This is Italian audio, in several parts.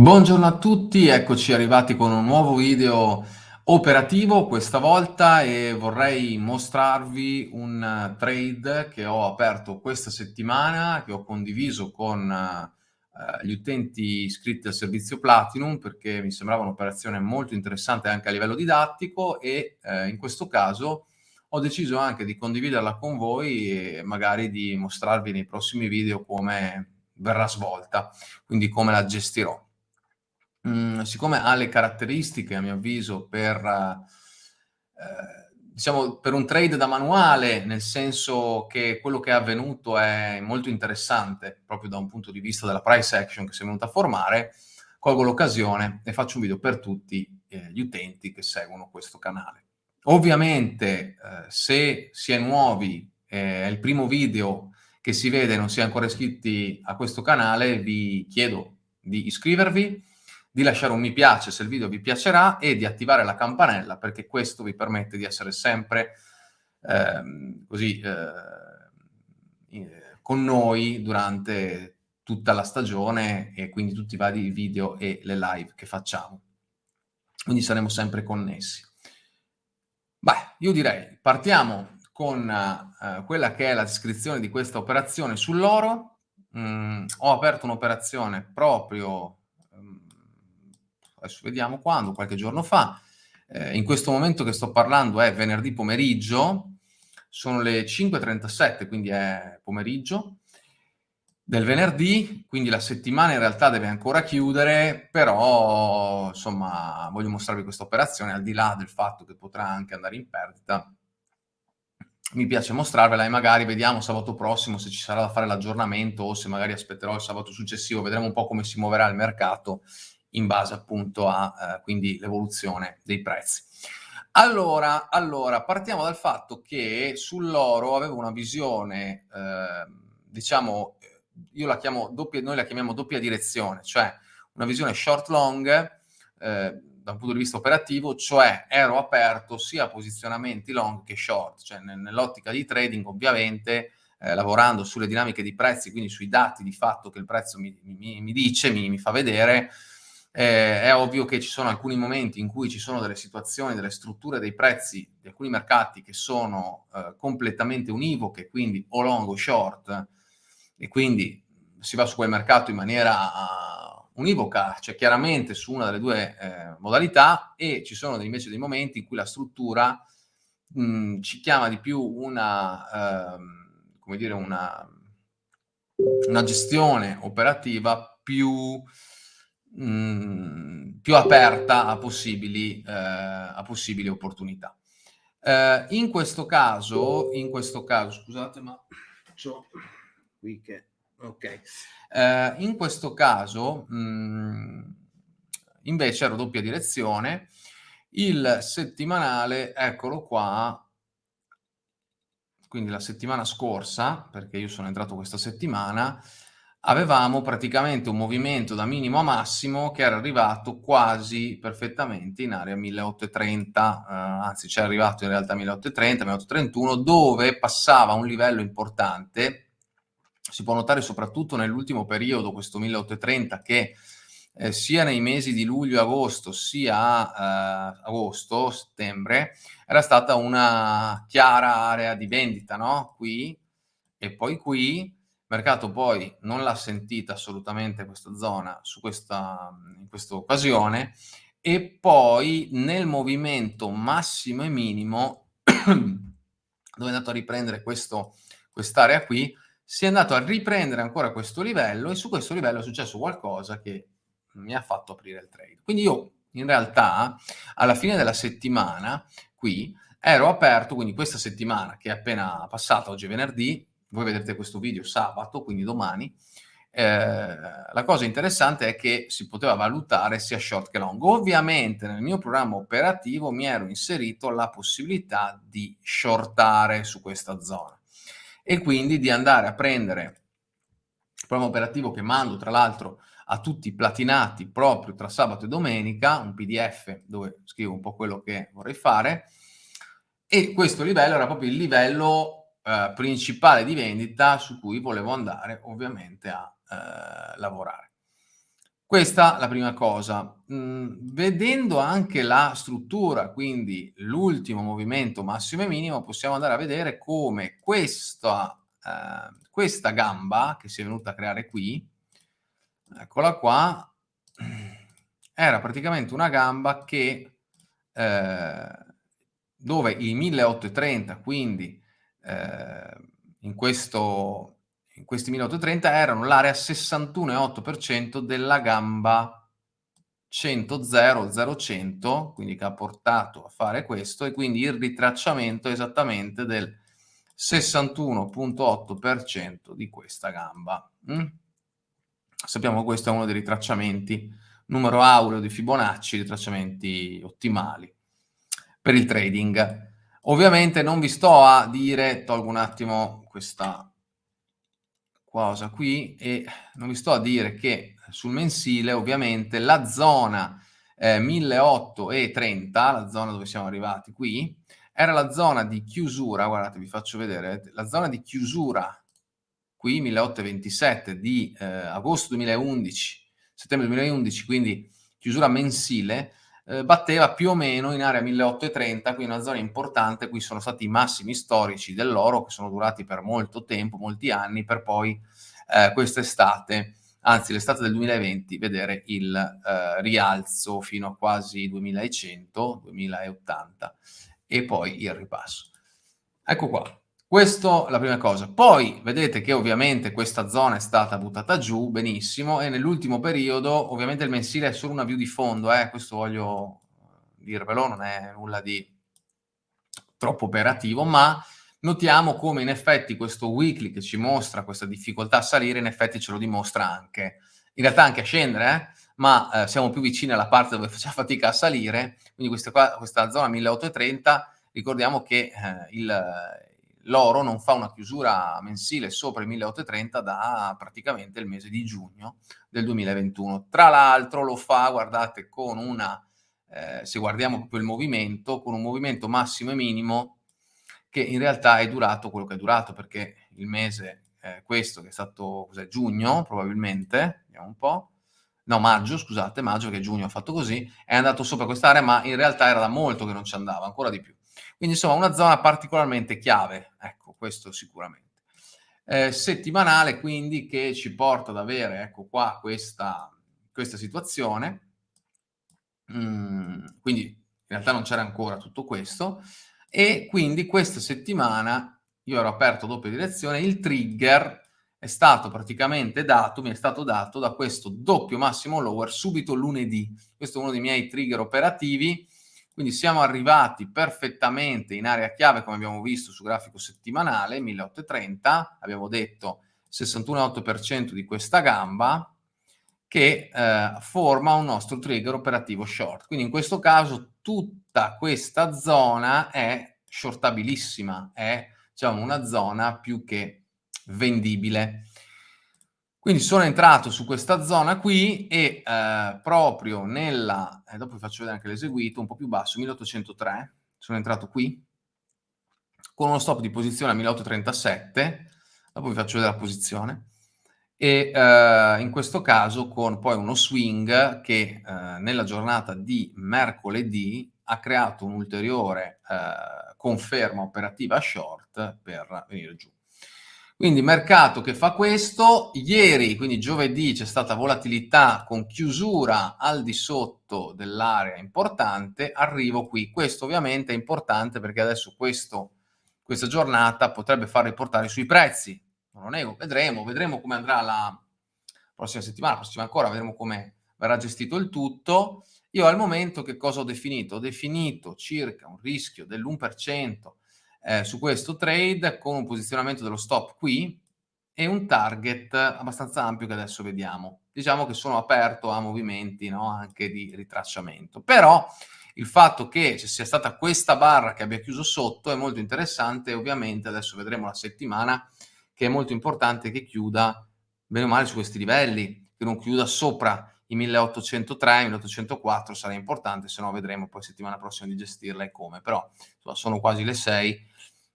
Buongiorno a tutti, eccoci arrivati con un nuovo video operativo questa volta e vorrei mostrarvi un trade che ho aperto questa settimana, che ho condiviso con eh, gli utenti iscritti al servizio Platinum perché mi sembrava un'operazione molto interessante anche a livello didattico e eh, in questo caso ho deciso anche di condividerla con voi e magari di mostrarvi nei prossimi video come verrà svolta, quindi come la gestirò. Mhmm, siccome ha le caratteristiche, a mio avviso, per ehm, diciamo, per un trade da manuale, nel senso che quello che è avvenuto è molto interessante, proprio da un punto di vista della price action che si è venuta a formare, colgo l'occasione e faccio un video per tutti, ehm, gli utenti che seguono questo canale. Ovviamente, ehm, se si è nuovi, è il primo video che si vede non si è ancora iscritti a questo canale, vi chiedo di iscrivervi, di lasciare un mi piace se il video vi piacerà e di attivare la campanella perché questo vi permette di essere sempre ehm, così eh, con noi durante tutta la stagione e quindi tutti i vari video e le live che facciamo. Quindi saremo sempre connessi. Beh, io direi partiamo con uh, quella che è la descrizione di questa operazione sull'oro. Mm, ho aperto un'operazione proprio adesso vediamo quando, qualche giorno fa. Eh, in questo momento che sto parlando è venerdì pomeriggio, sono le 5.37, quindi è pomeriggio del venerdì, quindi la settimana in realtà deve ancora chiudere, però insomma voglio mostrarvi questa operazione al di là del fatto che potrà anche andare in perdita. Mi piace mostrarvela e magari vediamo sabato prossimo se ci sarà da fare l'aggiornamento o se magari aspetterò il sabato successivo, vedremo un po' come si muoverà il mercato in base appunto a eh, l'evoluzione dei prezzi. Allora, allora, partiamo dal fatto che sull'oro avevo una visione, eh, diciamo, io la chiamo doppia, noi la chiamiamo doppia direzione, cioè una visione short-long eh, da un punto di vista operativo, cioè ero aperto sia a posizionamenti long che short, cioè nell'ottica di trading ovviamente eh, lavorando sulle dinamiche di prezzi, quindi sui dati di fatto che il prezzo mi, mi, mi dice, mi, mi fa vedere, eh, è ovvio che ci sono alcuni momenti in cui ci sono delle situazioni, delle strutture dei prezzi di alcuni mercati che sono eh, completamente univoche, quindi o long o short, e quindi si va su quel mercato in maniera uh, univoca, cioè chiaramente su una delle due eh, modalità, e ci sono invece dei momenti in cui la struttura mh, ci chiama di più una, ehm, come dire, una, una gestione operativa più mm, più aperta a possibili, eh, a possibili opportunità. Eh, in questo caso, in questo caso, scusate, ma c'ho qui che, ok, eh, in questo caso, mh, mm, invece ero doppia direzione, il settimanale, eccolo qua, quindi la settimana scorsa, perché io sono entrato questa settimana, avevamo praticamente un movimento da minimo a massimo che era arrivato quasi perfettamente in area 1830, eh, anzi c'è arrivato in realtà 1830, 1831, dove passava un livello importante, si può notare soprattutto nell'ultimo periodo, questo 1830, che eh, sia nei mesi di luglio e agosto, sia eh, agosto, settembre, era stata una chiara area di vendita, no? Qui e poi qui, mercato poi non l'ha sentita assolutamente questa zona su questa, in questa occasione e poi nel movimento massimo e minimo dove è andato a riprendere quest'area qui si è andato a riprendere ancora questo livello e su questo livello è successo qualcosa che mi ha fatto aprire il trade. Quindi io in realtà alla fine della settimana qui ero aperto, quindi questa settimana che è appena passata, oggi è venerdì, voi vedrete questo video sabato, quindi domani, eh, la cosa interessante è che si poteva valutare sia short che long. Ovviamente nel mio programma operativo mi ero inserito la possibilità di shortare su questa zona e quindi di andare a prendere il programma operativo che mando tra l'altro a tutti i platinati proprio tra sabato e domenica, un pdf dove scrivo un po' quello che vorrei fare e questo livello era proprio il livello eh, principale di vendita su cui volevo andare ovviamente a eh, lavorare. Questa la prima cosa. Mm, vedendo anche la struttura, quindi l'ultimo movimento massimo e minimo, possiamo andare a vedere come questa, eh, questa gamba che si è venuta a creare qui, eccola qua, era praticamente una gamba che eh, dove i 1830, quindi eh, in questo questi 1830 erano l'area 61,8% della gamba 100-0-0-100, quindi che ha portato a fare questo, e quindi il ritracciamento esattamente del 61,8% di questa gamba. Mm? Sappiamo che questo è uno dei ritracciamenti, numero aureo di Fibonacci, ritracciamenti ottimali per il trading. Ovviamente non vi sto a dire, tolgo un attimo questa cosa qui e non vi sto a dire che sul mensile ovviamente la zona eh, 1830, la zona dove siamo arrivati qui, era la zona di chiusura, guardate vi faccio vedere, la zona di chiusura qui 1827 di eh, agosto 2011, settembre 2011, quindi chiusura mensile, eh, batteva più o meno in area 1830, quindi una zona importante, qui sono stati i massimi storici dell'oro che sono durati per molto tempo, molti anni, per poi eh, quest'estate, anzi l'estate del 2020, vedere il eh, rialzo fino a quasi 2100, 2080 e poi il ripasso. Ecco qua. Questo la prima cosa. Poi vedete che ovviamente questa zona è stata buttata giù benissimo e nell'ultimo periodo ovviamente il mensile è solo una view di fondo, eh? questo voglio dirvelo, non è nulla di troppo operativo, ma notiamo come in effetti questo weekly che ci mostra questa difficoltà a salire, in effetti ce lo dimostra anche. In realtà anche a scendere, eh? ma eh, siamo più vicini alla parte dove facciamo fatica a salire, quindi questa, qua, questa zona 1830, ricordiamo che eh, il l'oro non fa una chiusura mensile sopra i 1830 da praticamente il mese di giugno del 2021. Tra l'altro lo fa, guardate, con una, eh, se guardiamo proprio il movimento, con un movimento massimo e minimo che in realtà è durato quello che è durato, perché il mese, eh, questo che è stato cos'è, giugno probabilmente, vediamo un po', no maggio, scusate, maggio che giugno ha fatto così, è andato sopra quest'area, ma in realtà era da molto che non ci andava, ancora di più. Quindi insomma una zona particolarmente chiave, ecco, questo sicuramente. Eh, settimanale quindi che ci porta ad avere, ecco qua, questa, questa situazione. Mm, quindi in realtà non c'era ancora tutto questo. E quindi questa settimana io ero aperto doppia direzione, il trigger è stato praticamente dato, mi è stato dato da questo doppio massimo lower subito lunedì. Questo è uno dei miei trigger operativi quindi siamo arrivati perfettamente in area chiave, come abbiamo visto su grafico settimanale, 1830, abbiamo detto 61,8% di questa gamba, che eh, forma un nostro trigger operativo short. Quindi in questo caso tutta questa zona è shortabilissima, è diciamo, una zona più che vendibile. Quindi sono entrato su questa zona qui e eh, proprio nella, eh, dopo vi faccio vedere anche l'eseguito, un po' più basso, 1803, sono entrato qui, con uno stop di posizione a 1837, dopo vi faccio vedere la posizione, e eh, in questo caso con poi uno swing che eh, nella giornata di mercoledì ha creato un'ulteriore eh, conferma operativa short per venire giù. Quindi mercato che fa questo, ieri, quindi giovedì, c'è stata volatilità con chiusura al di sotto dell'area importante, arrivo qui. Questo ovviamente è importante perché adesso questo, questa giornata potrebbe far riportare sui prezzi. Non lo nego, vedremo, vedremo come andrà la prossima settimana, la prossima ancora, vedremo come verrà gestito il tutto. Io al momento che cosa ho definito? Ho definito circa un rischio dell'1% eh, su questo trade con un posizionamento dello stop qui e un target abbastanza ampio che adesso vediamo. Diciamo che sono aperto a movimenti no? anche di ritracciamento. Però il fatto che ci sia stata questa barra che abbia chiuso sotto è molto interessante ovviamente adesso vedremo la settimana che è molto importante che chiuda bene o male su questi livelli, che non chiuda sopra i 1803, 1804 sarà importante, se no vedremo poi settimana prossima di gestirla e come, però insomma, sono quasi le 6,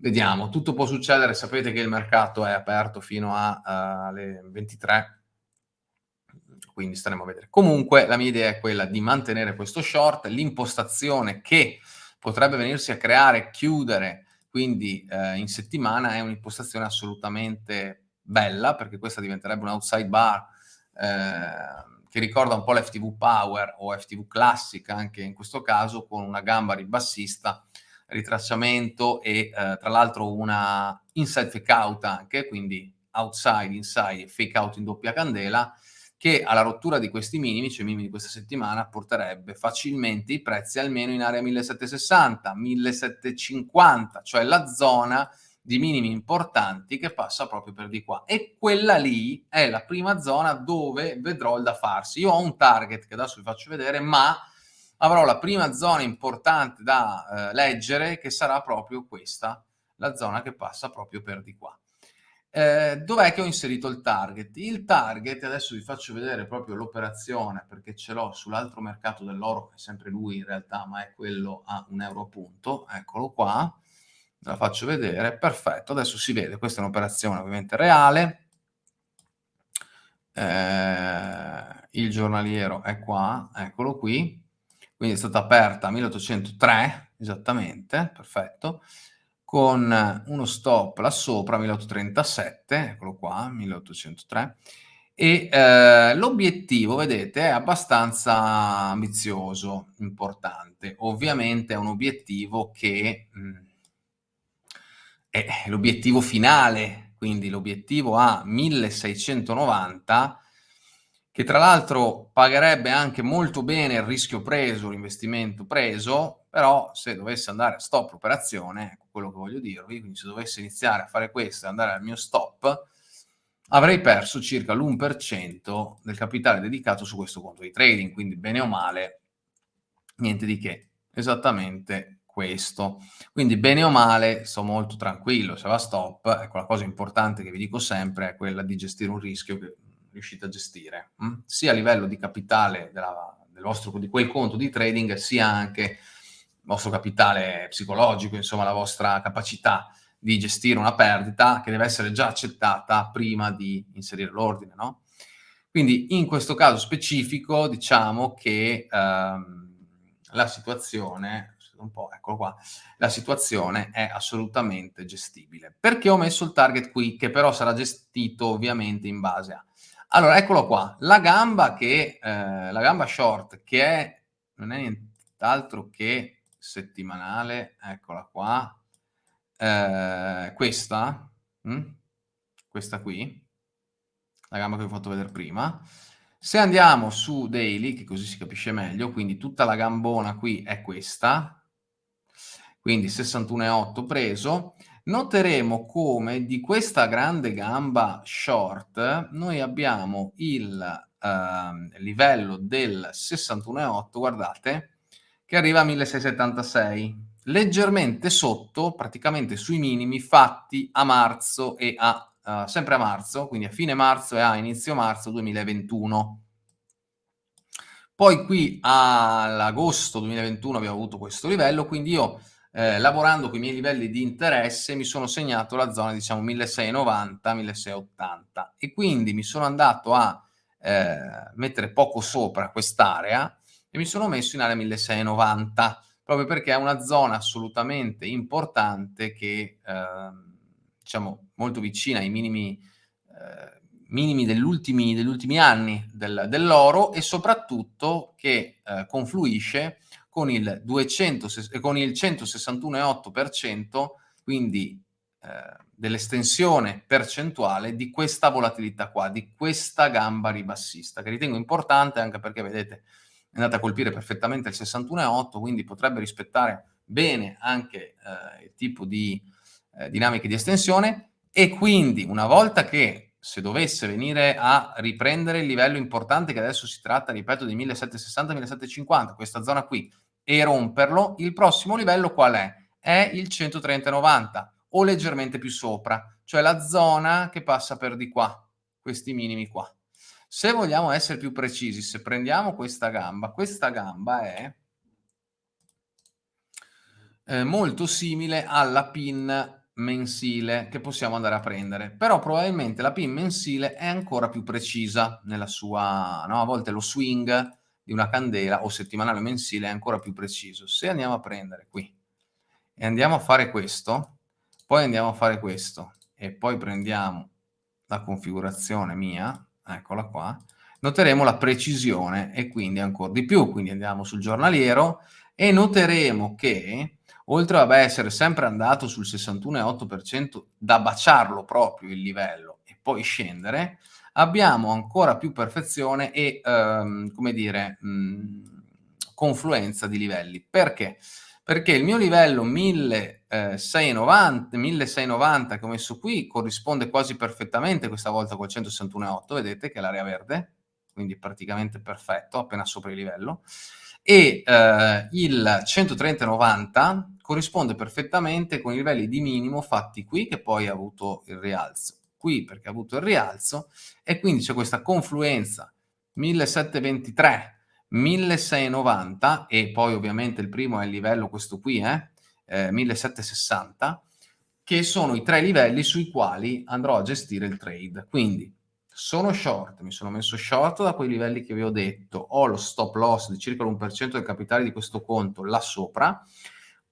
Vediamo, tutto può succedere, sapete che il mercato è aperto fino alle uh, 23, quindi staremo a vedere. Comunque la mia idea è quella di mantenere questo short, l'impostazione che potrebbe venirsi a creare, chiudere, quindi eh, in settimana è un'impostazione assolutamente bella, perché questa diventerebbe un outside bar eh, che ricorda un po' l'FTV Power o FTV Classic anche in questo caso, con una gamba ribassista, ritracciamento e eh, tra l'altro una inside fake out anche, quindi outside, inside fake out in doppia candela, che alla rottura di questi minimi, cioè minimi di questa settimana, porterebbe facilmente i prezzi almeno in area 1760, 1750, cioè la zona di minimi importanti che passa proprio per di qua. E quella lì è la prima zona dove vedrò il da farsi. Io ho un target che adesso vi faccio vedere, ma avrò la prima zona importante da eh, leggere che sarà proprio questa, la zona che passa proprio per di qua. Eh, dov'è che ho inserito il target? Il target, adesso vi faccio vedere proprio l'operazione perché ce l'ho sull'altro mercato dell'oro, è sempre lui in realtà, ma è quello a un euro appunto, eccolo qua, la faccio vedere, perfetto, adesso si vede, questa è un'operazione ovviamente reale, eh, il giornaliero è qua, eccolo qui, quindi è stata aperta a 1803, esattamente, perfetto, con uno stop là sopra, 1837, eccolo qua, 1803, e eh, l'obiettivo, vedete, è abbastanza ambizioso, importante. Ovviamente è un obiettivo che mh, è l'obiettivo finale, quindi l'obiettivo a 1690, che tra l'altro pagherebbe anche molto bene il rischio preso, l'investimento preso, però se dovesse andare a stop l'operazione, ecco quello che voglio dirvi, quindi se dovesse iniziare a fare questo e andare al mio stop, avrei perso circa l'1% del capitale dedicato su questo conto di trading, quindi bene o male, niente di che, esattamente questo. Quindi bene o male sto molto tranquillo, se va stop, ecco la cosa importante che vi dico sempre è quella di gestire un rischio che riuscite a gestire, mh? Hm? sia a livello di capitale della, del vostro, di quel conto di trading, sia anche vostro capitale psicologico, insomma la vostra capacità di gestire una perdita che deve essere già accettata prima di inserire l'ordine, no? Quindi in questo caso specifico diciamo che ehm, la situazione, un po', eccolo qua, la situazione è assolutamente gestibile. Perché ho messo il target qui, che però sarà gestito ovviamente in base a... Allora, eccolo qua, la gamba che, eh, la gamba short che è, non è nient'altro che settimanale, eccola qua, eh, questa, mh? Hm? questa qui, la gamba che vi ho fatto vedere prima. Se andiamo su daily, che così si capisce meglio, quindi tutta la gambona qui è questa, quindi 61,8 preso, noteremo come di questa grande gamba short noi abbiamo il eh, livello del 61,8, guardate, che arriva a 1676, leggermente sotto, praticamente sui minimi fatti a marzo e a, uh, sempre a marzo, quindi a fine marzo e a inizio marzo 2021. Poi qui all'agosto 2021 abbiamo avuto questo livello, quindi io eh, lavorando con i miei livelli di interesse mi sono segnato la zona diciamo 1690-1680 e quindi mi sono andato a eh, mettere poco sopra quest'area e mi sono messo in area 1690 proprio perché è una zona assolutamente importante che eh, diciamo molto vicina ai minimi, eh, minimi degli, ultimi, degli ultimi anni del, dell'oro e soprattutto che eh, confluisce con il, 200, con il 161,8% quindi eh, dell'estensione percentuale di questa volatilità qua, di questa gamba ribassista, che ritengo importante anche perché vedete è andata a colpire perfettamente il 61,8, quindi potrebbe rispettare bene anche eh, il tipo di eh, dinamiche di estensione. E quindi una volta che se dovesse venire a riprendere il livello importante che adesso si tratta, ripeto, di 1760-1750, questa zona qui, e romperlo, il prossimo livello qual è? È il 130,90 o leggermente più sopra, cioè la zona che passa per di qua, questi minimi qua. Se vogliamo essere più precisi, se prendiamo questa gamba, questa gamba è eh, molto simile alla pin mensile che possiamo andare a prendere, però probabilmente la pin mensile è ancora più precisa nella sua, no? a volte lo swing di una candela o settimanale mensile è ancora più preciso. Se andiamo a prendere qui e andiamo a fare questo, poi andiamo a fare questo e poi prendiamo la configurazione mia, eccola qua, noteremo la precisione e quindi ancora di più. Quindi andiamo sul giornaliero e noteremo che oltre ad essere sempre andato sul 61,8% da baciarlo proprio il livello e poi scendere, abbiamo ancora più perfezione e, ehm, come dire, mh, confluenza di livelli. Perché? Perché il mio livello 1690, 1690 che ho messo qui corrisponde quasi perfettamente questa volta col 161,8, vedete che è l'area verde, quindi praticamente perfetto, appena sopra il livello, e eh, il 130,90 corrisponde perfettamente con i livelli di minimo fatti qui, che poi ha avuto il rialzo, qui perché ha avuto il rialzo, e quindi c'è questa confluenza 1723, 1690, e poi ovviamente il primo è il livello questo qui, eh, eh, 1760, che sono i tre livelli sui quali andrò a gestire il trade. Quindi sono short, mi sono messo short da quei livelli che vi ho detto, ho lo stop loss di circa l'1% del capitale di questo conto là sopra,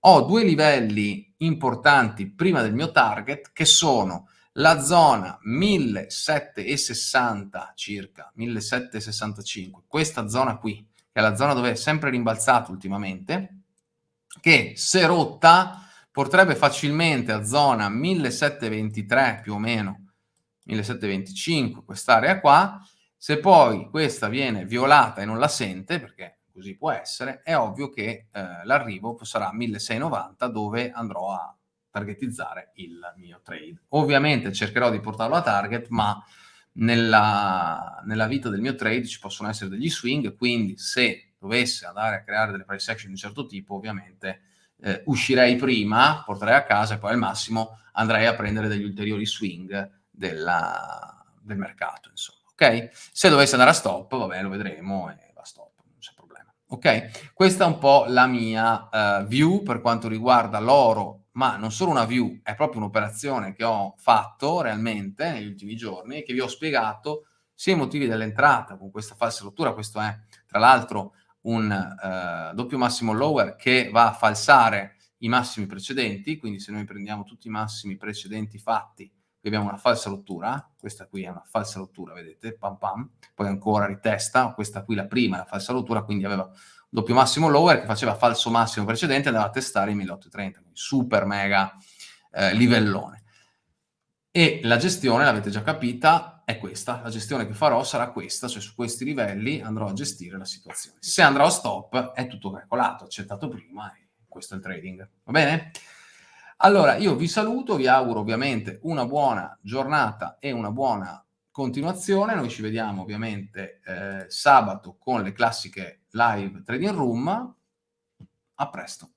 ho due livelli importanti prima del mio target che sono la zona 1760 circa, 1765, questa zona qui, che è la zona dove è sempre rimbalzato ultimamente, che se rotta porterebbe facilmente a zona 1723 più o meno, 1725, quest'area qua, se poi questa viene violata e non la sente, perché così può essere, è ovvio che eh, l'arrivo sarà 1690 dove andrò a targetizzare il mio trade. Ovviamente cercherò di portarlo a target, ma nella, nella vita del mio trade ci possono essere degli swing, quindi se dovesse andare a creare delle price action di un certo tipo, ovviamente eh, uscirei prima, porterei a casa e poi al massimo andrei a prendere degli ulteriori swing della, del mercato, insomma. Ok? Se dovesse andare a stop, vabbè, lo vedremo. E Ok? Questa è un po' la mia uh, view per quanto riguarda l'oro, ma non solo una view, è proprio un'operazione che ho fatto realmente negli ultimi giorni e che vi ho spiegato sia i motivi dell'entrata con questa falsa rottura, questo è tra l'altro un uh, doppio massimo lower che va a falsare i massimi precedenti, quindi se noi prendiamo tutti i massimi precedenti fatti abbiamo una falsa rottura, questa qui è una falsa rottura, vedete, pam pam, poi ancora ritesta, questa qui la prima la falsa rottura, quindi aveva un doppio massimo lower che faceva falso massimo precedente e andava a testare i 1830, quindi super mega eh, livellone. E la gestione, l'avete già capita, è questa, la gestione che farò sarà questa, cioè su questi livelli andrò a gestire la situazione. Se andrò a stop è tutto calcolato, accettato prima questo è il trading, va bene? Allora, io vi saluto, vi auguro ovviamente una buona giornata e una buona continuazione. Noi ci vediamo ovviamente eh, sabato con le classiche live trading room. A presto.